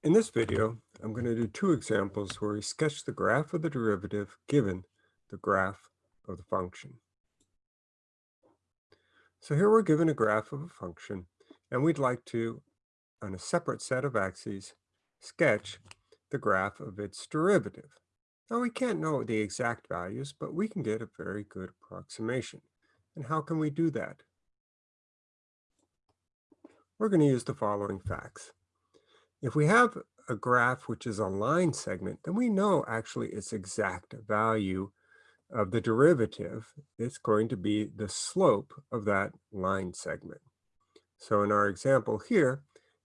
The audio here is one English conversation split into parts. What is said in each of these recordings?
In this video, I'm going to do two examples where we sketch the graph of the derivative given the graph of the function. So here we're given a graph of a function, and we'd like to, on a separate set of axes, sketch the graph of its derivative. Now we can't know the exact values, but we can get a very good approximation. And how can we do that? We're going to use the following facts. If we have a graph which is a line segment, then we know actually its exact value of the derivative. It's going to be the slope of that line segment. So in our example here,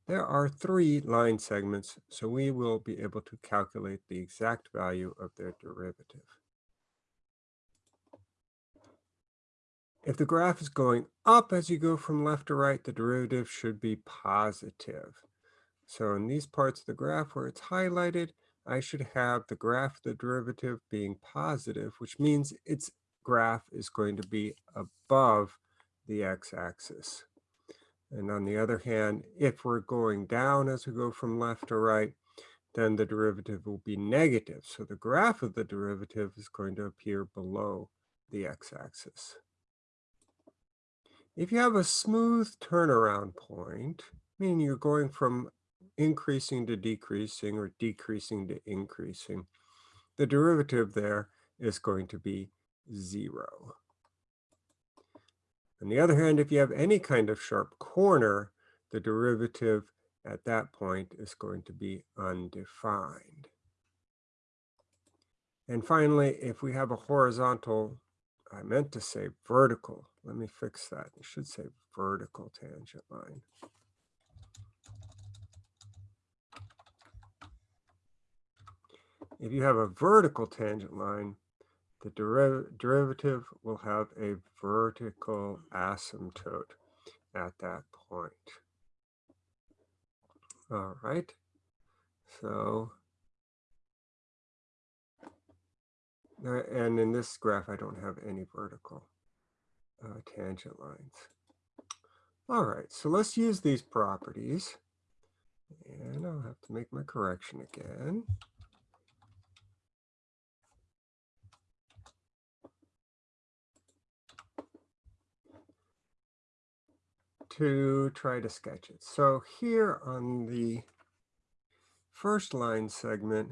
there are three line segments, so we will be able to calculate the exact value of their derivative. If the graph is going up as you go from left to right, the derivative should be positive. So in these parts of the graph where it's highlighted, I should have the graph of the derivative being positive, which means its graph is going to be above the x-axis. And on the other hand, if we're going down as we go from left to right, then the derivative will be negative. So the graph of the derivative is going to appear below the x-axis. If you have a smooth turnaround point, meaning you're going from increasing to decreasing or decreasing to increasing, the derivative there is going to be zero. On the other hand, if you have any kind of sharp corner, the derivative at that point is going to be undefined. And finally, if we have a horizontal, I meant to say vertical, let me fix that. It should say vertical tangent line. If you have a vertical tangent line, the deriv derivative will have a vertical asymptote at that point. All right, so, and in this graph, I don't have any vertical uh, tangent lines. All right, so let's use these properties. And I'll have to make my correction again. To try to sketch it. So here on the first line segment,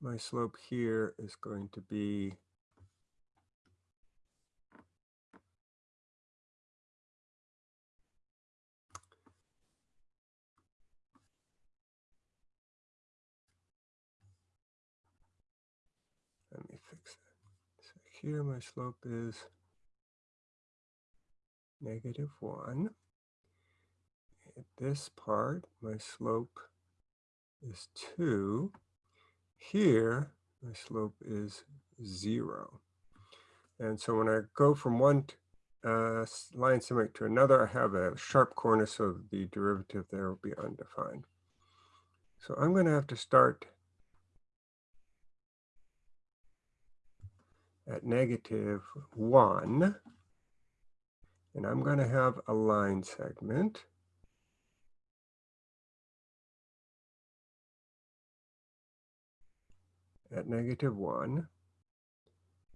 my slope here is going to be Let me fix that. So here my slope is negative 1. At this part, my slope is 2. Here, my slope is 0. And so when I go from one uh, line segment to another, I have a sharp corner, so the derivative there will be undefined. So I'm going to have to start at negative 1 and I'm going to have a line segment. at negative 1.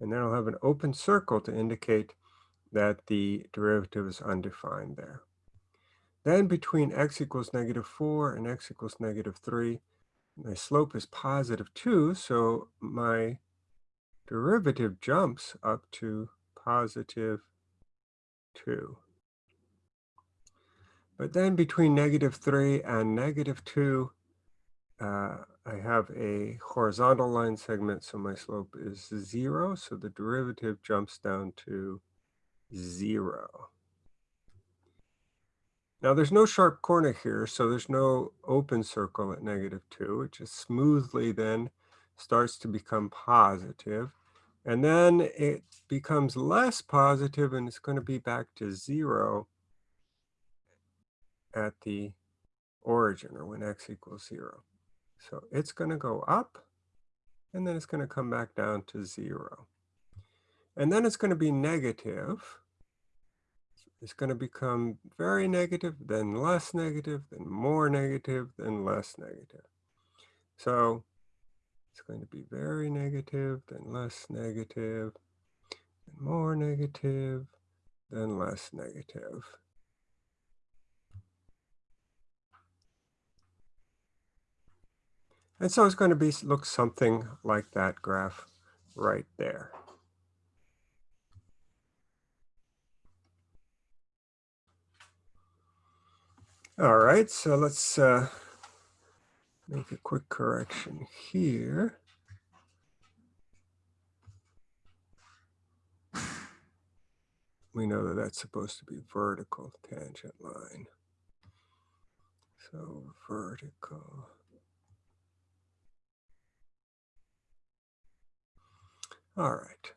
And then I'll have an open circle to indicate that the derivative is undefined there. Then between x equals negative 4 and x equals negative 3, my slope is positive 2, so my derivative jumps up to positive 2. But then between negative 3 and negative 2, uh, I have a horizontal line segment, so my slope is 0. So the derivative jumps down to 0. Now there's no sharp corner here, so there's no open circle at negative 2. It just smoothly then starts to become positive. And then it becomes less positive and it's going to be back to zero at the origin or when x equals zero. So it's going to go up and then it's going to come back down to zero. And then it's going to be negative It's going to become very negative, then less negative, then more negative, then less negative. So it's going to be very negative, then less negative, then more negative, then less negative. And so it's going to be look something like that graph right there. All right, so let's uh, make a quick correction here. We know that that's supposed to be vertical tangent line. So vertical. All right.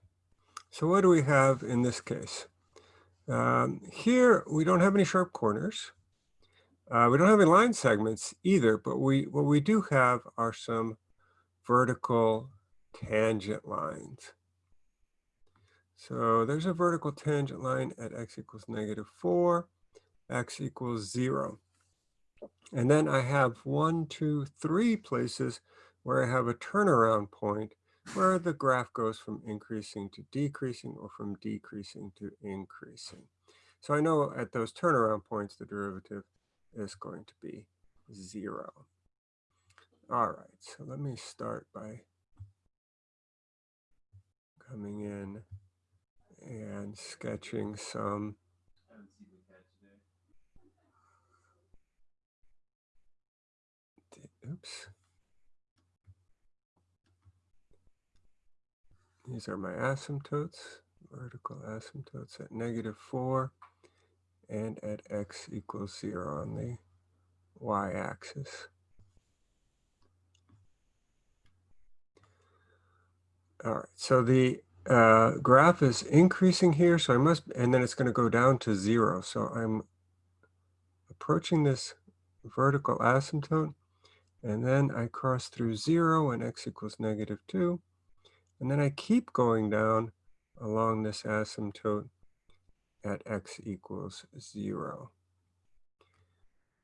So what do we have in this case? Um, here, we don't have any sharp corners. Uh, we don't have any line segments either, but we what we do have are some vertical tangent lines. So there's a vertical tangent line at x equals negative 4, x equals 0. And then I have one, two, three places where I have a turnaround point where the graph goes from increasing to decreasing or from decreasing to increasing. So I know at those turnaround points, the derivative is going to be zero. All right, so let me start by coming in and sketching some oops These are my asymptotes, vertical asymptotes at negative 4 and at x equals 0 on the y-axis. All right, so the uh, graph is increasing here, so I must, and then it's going to go down to 0. So I'm approaching this vertical asymptote, and then I cross through 0 when x equals negative 2. And then I keep going down along this asymptote at x equals 0.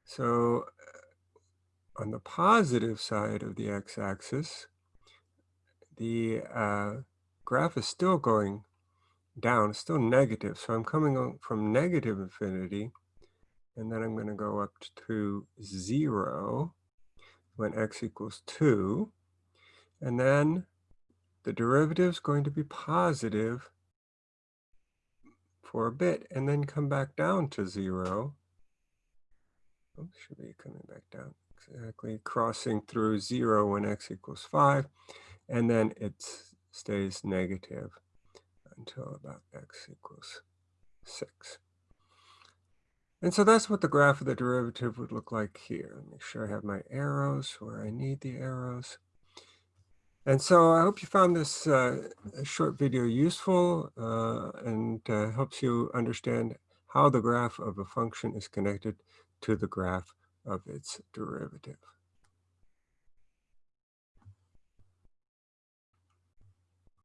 So uh, on the positive side of the x-axis, the uh, graph is still going down, still negative. So I'm coming from negative infinity, and then I'm going to go up to 0 when x equals 2. And then the derivative is going to be positive for a bit and then come back down to zero. Oops, should be coming back down exactly, crossing through zero when x equals five, and then it stays negative until about x equals six. And so that's what the graph of the derivative would look like here. Make sure I have my arrows where I need the arrows. And so I hope you found this uh, short video useful uh, and uh, helps you understand how the graph of a function is connected to the graph of its derivative.